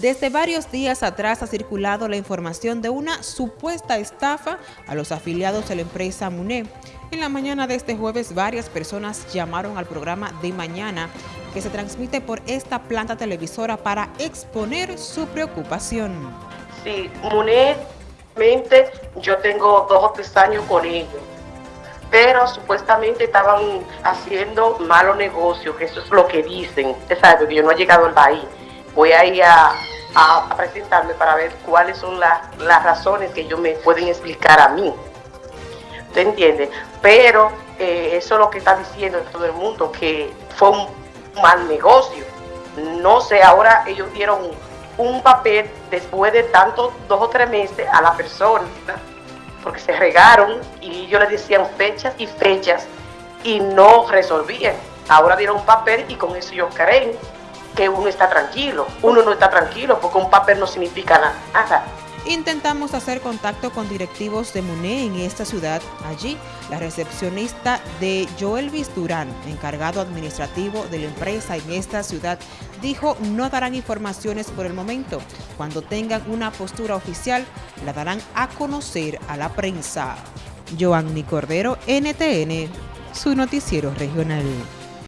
Desde varios días atrás ha circulado la información de una supuesta estafa a los afiliados de la empresa MUNE. En la mañana de este jueves, varias personas llamaron al programa de mañana que se transmite por esta planta televisora para exponer su preocupación. Sí, MUNE, yo tengo dos o tres años con ellos, pero supuestamente estaban haciendo malos negocios, que eso es lo que dicen. Usted sabe que yo no he llegado al país. Voy a ir a a, presentarme para ver cuáles son las razones que ellos me pueden explicar a mí. ¿Usted entiende? Pero eh, eso es lo que está diciendo todo el mundo, que fue un mal negocio. No sé, ahora ellos dieron un papel después de tantos dos o tres meses a la persona, porque se regaron y ellos le decían fechas y fechas y no resolvían. Ahora dieron un papel y con eso ellos creen que uno está tranquilo. Uno no está tranquilo porque un papel no significa nada. Intentamos hacer contacto con directivos de MUNE en esta ciudad. Allí, la recepcionista de Joelvis Durán, encargado administrativo de la empresa en esta ciudad, dijo no darán informaciones por el momento. Cuando tengan una postura oficial, la darán a conocer a la prensa. Joanny Cordero, NTN, su noticiero regional.